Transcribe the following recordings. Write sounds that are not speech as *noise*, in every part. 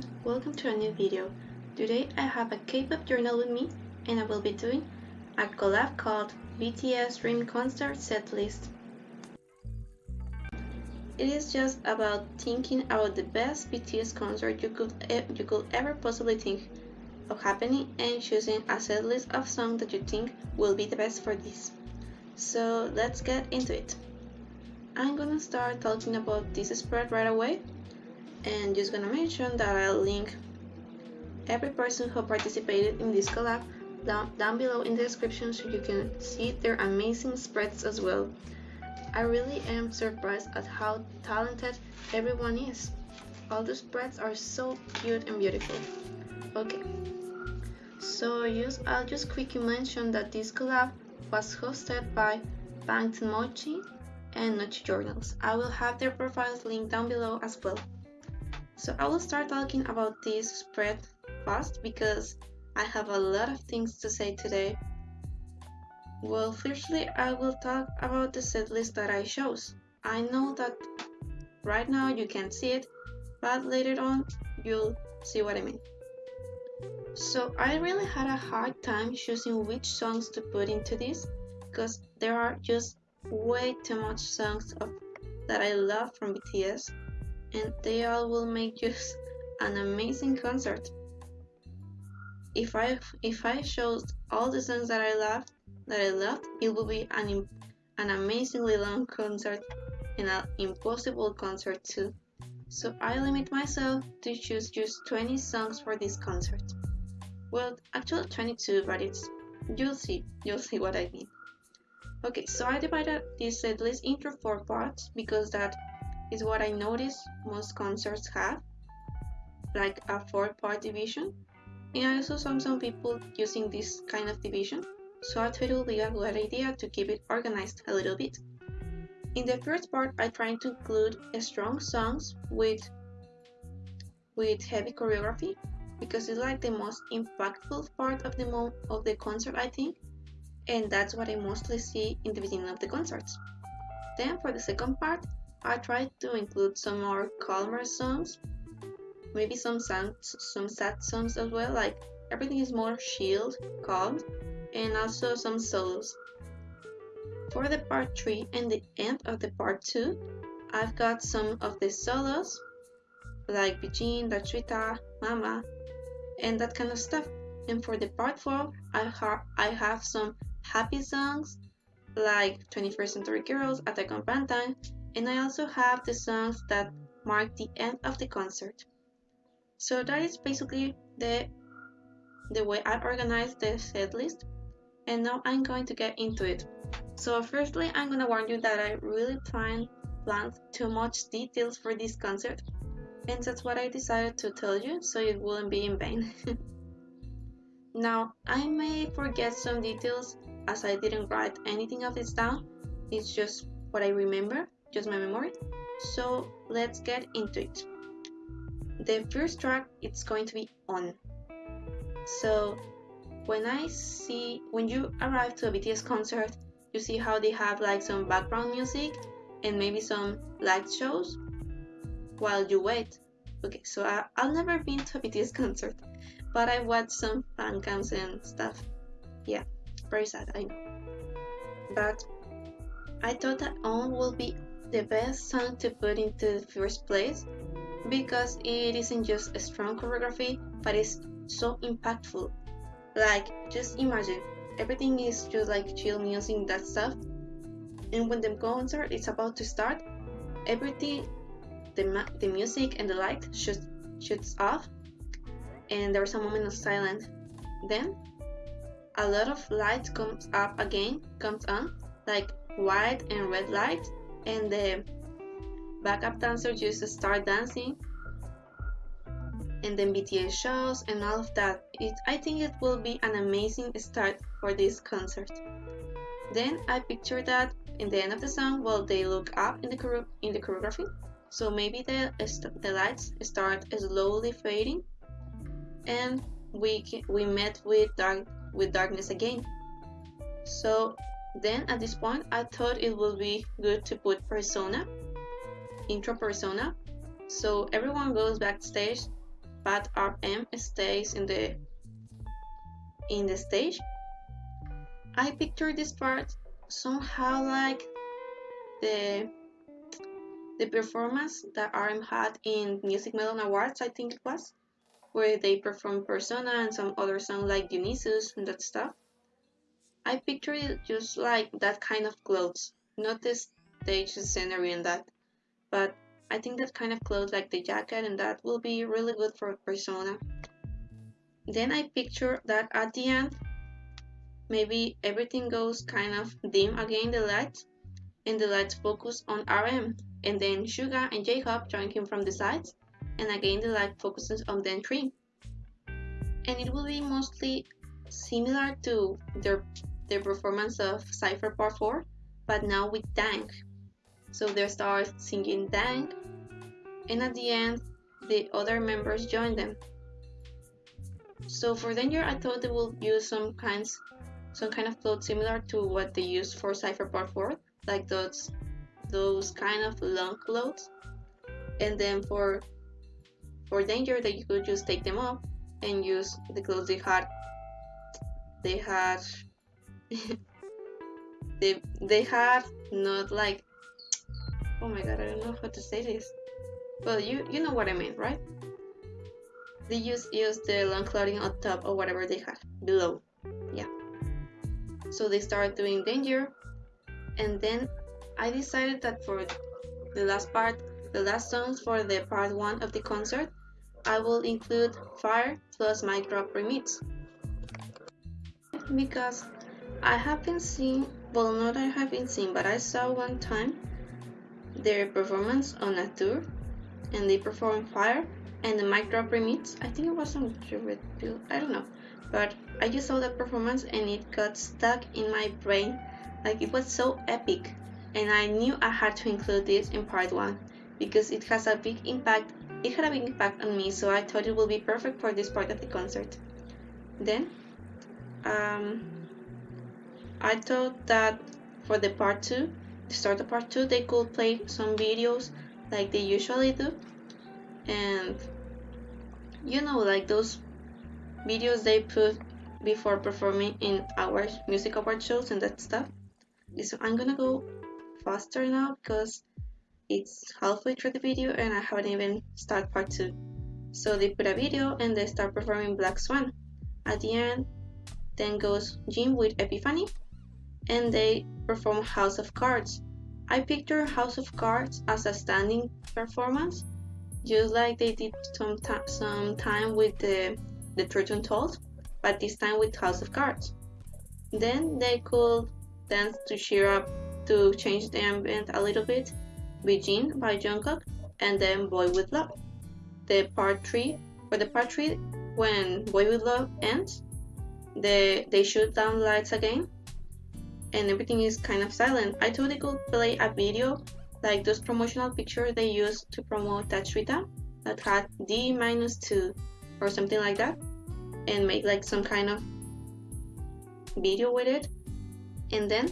everyone, welcome to a new video. Today I have a K-pop journal with me and I will be doing a collab called BTS Dream Concert Setlist. It is just about thinking about the best BTS concert you could e you could ever possibly think of happening and choosing a setlist of songs that you think will be the best for this. So let's get into it. I'm gonna start talking about this spread right away and just gonna mention that I'll link every person who participated in this collab down, down below in the description so you can see their amazing spreads as well. I really am surprised at how talented everyone is. All the spreads are so cute and beautiful. Okay, so just, I'll just quickly mention that this collab was hosted by Bangtan Mochi and Noche Journals. I will have their profiles linked down below as well. So I will start talking about this spread fast because I have a lot of things to say today. Well, firstly, I will talk about the setlist that I chose. I know that right now you can't see it, but later on you'll see what I mean. So I really had a hard time choosing which songs to put into this because there are just way too much songs of, that I love from BTS and they all will make just an amazing concert. If I if I showed all the songs that I loved that I loved, it would be an an amazingly long concert and an impossible concert too. So I limit myself to choose just 20 songs for this concert. Well, actually 22, but it's you'll see, you'll see what I mean. Okay, so I divided this setlist into four parts because that is what I noticed most concerts have, like a four-part division. And I also saw some people using this kind of division, so I thought it would be a good idea to keep it organized a little bit. In the first part, I tried to include strong songs with with heavy choreography because it's like the most impactful part of the mo- of the concert, I think, and that's what I mostly see in the beginning of the concerts. Then for the second part, I tried to include some more calmer songs, maybe some sad, some sad songs as well, like everything is more chilled, calm, and also some solos. For the part 3 and the end of the part 2, I've got some of the solos, like Bijin, Daechwita, Mama, and that kind of stuff. And for the part 4, I, ha I have some happy songs, like 21st Century Girls, Attack on Bangtan, and I also have the songs that mark the end of the concert. So that is basically the the way I organize the set list and now I'm going to get into it. So firstly I'm gonna warn you that I really plan planned too much details for this concert and that's what I decided to tell you so it wouldn't be in vain. *laughs* now I may forget some details as I didn't write anything of this down, it's just what I remember just my memory. So let's get into it. The first track it's going to be on. So when I see when you arrive to a BTS concert, you see how they have like some background music and maybe some light shows while you wait. Okay, so I, I've never been to a BTS *laughs* concert, but I watched some fan cams and stuff. Yeah, very sad, I know. But I thought that On will be the best song to put into the first place because it isn't just a strong choreography but it's so impactful. Like just imagine everything is just like chill music that stuff. And when the concert is about to start everything the, the music and the light shoots, shoots off and there's a moment of silence. Then a lot of light comes up again comes on like white and red light and the backup dancer just start dancing and then BTS shows and all of that. It, I think it will be an amazing start for this concert. Then I picture that in the end of the song, well, they look up in the in the choreography, so maybe the the lights start slowly fading, and we we met with dark with darkness again. So then at this point, I thought it would be good to put persona, intro persona. So everyone goes backstage but RM stays in the in the stage. I picture this part somehow like the the performance that RM had in Music Melon Awards, I think it was, where they performed Persona and some other song like Dionysus and that stuff. I picture it just like that kind of clothes, not the stage scenery and that, but I think that kind of clothes like the jacket and that will be really good for Persona. Then I picture that at the end, maybe everything goes kind of dim again the lights, and the lights focus on RM, and then Suga and J-Hope join him from the sides, and again the light focuses on them three. And it will be mostly similar to their their performance of Cypher Part 4, but now with Dank. So they start singing Dank, and at the end, the other members join them. So for Danger, I thought they will use some kinds, some kind of clothes similar to what they used for Cypher Part 4, like those, those kind of long clothes. And then for, for Danger, that you could just take them off and use the clothes they had. They had, they they had not like, oh my god, I don't know how to say this. Well, you you know what I mean, right? they just use the long clothing on top or whatever they had below. Yeah. So they started doing danger, and then I decided that for the last part, the last songs for the part one of the concert, I will include Fire plus Mic Drop remix. Because I haven't seen, well, not I haven't seen, but I saw one time their performance on a tour, and they performed Fire and the mic drop remix. I think it was on Bill. I don't know, but I just saw that performance and it got stuck in my brain. Like it was so epic, and I knew I had to include this in part one because it has a big impact. It had a big impact on me, so I thought it would be perfect for this part of the concert. Then, um, I thought that for the part two, to start the part two, they could play some videos like they usually do. And you know like those videos they put before performing in our music award shows and that stuff. So i'm gonna go faster now because it's halfway through the video and i haven't even started part two. So they put a video and they start performing black swan. At the end then goes Jin with epiphany and they perform house of cards i picture house of cards as a standing performance just like they did some, some time with the, the Truth Untold, but this time with House of Cards. Then they could dance to cheer up to change the ambient a little bit Jean by Jungkook and then Boy With Luv. The part 3, for the part 3, when Boy With Luv ends, the, they shoot down lights again and everything is kind of silent. I thought they could play a video like those promotional pictures they used to promote Daechwita that had D minus 2 or something like that and make like some kind of video with it and then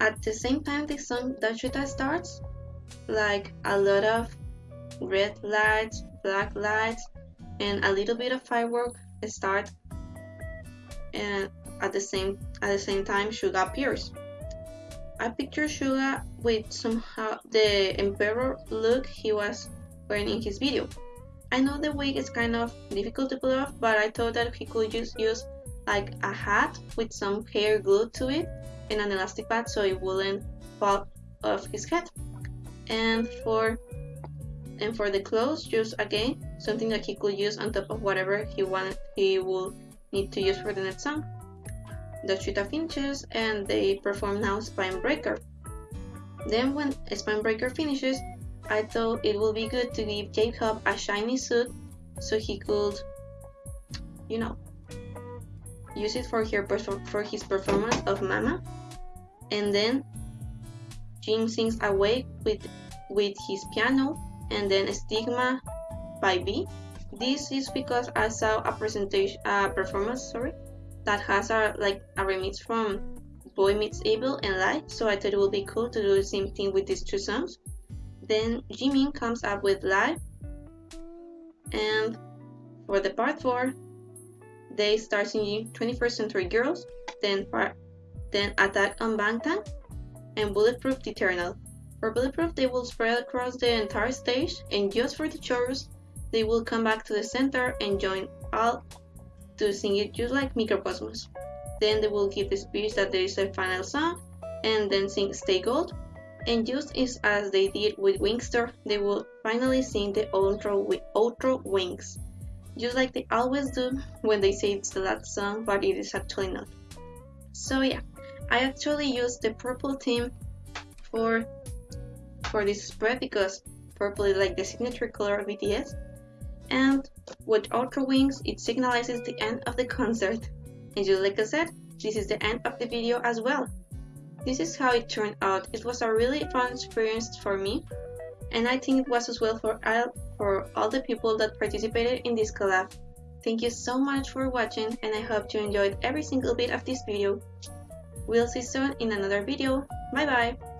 at the same time the song Daechwita starts like a lot of red lights black lights and a little bit of firework start and at the same at the same time Suga appears I picture Suga with somehow the emperor look he was wearing in his video. I know the wig is kind of difficult to pull off, but I thought that he could just use like a hat with some hair glued to it and an elastic band so it wouldn't fall off his head. And for and for the clothes, just again something that he could use on top of whatever he wanted he will need to use for the next song. Daechwita finishes and they perform now Spine Breaker. Then when Spine Breaker finishes, I thought it would be good to give J-Hope a shiny suit so he could, you know, use it for, her for his performance of Mama. And then Jin sings Awake with, with his piano and then Stigma by V. This is because I saw a presentation, a performance, sorry, that has a like a remix from Boy Meets Evil and Light, so I thought it would be cool to do the same thing with these two songs. Then Jimin comes up with Lie, and For the part 4, they start singing 21st Century Girls, then, part, then Attack on Bangtan, and Bulletproof Eternal. For Bulletproof, they will spread across the entire stage, and just for the chorus, they will come back to the center and join all to sing it just like Mikrokosmos. Then they will give the speech that there is a final song, and then sing Stay Gold. And just as they did with Wingster, they will finally sing the outro, with outro Wings just like they always do when they say it's the last song, but it is actually not. So yeah, I actually used the purple theme for for this spread because purple is like the signature color of BTS. And with Outro Wings, it signalizes the end of the concert. And just like I said, this is the end of the video as well. This is how it turned out. It was a really fun experience for me, and I think it was as well for all, for all the people that participated in this collab. Thank you so much for watching and I hope you enjoyed every single bit of this video. We'll see soon in another video. Bye bye!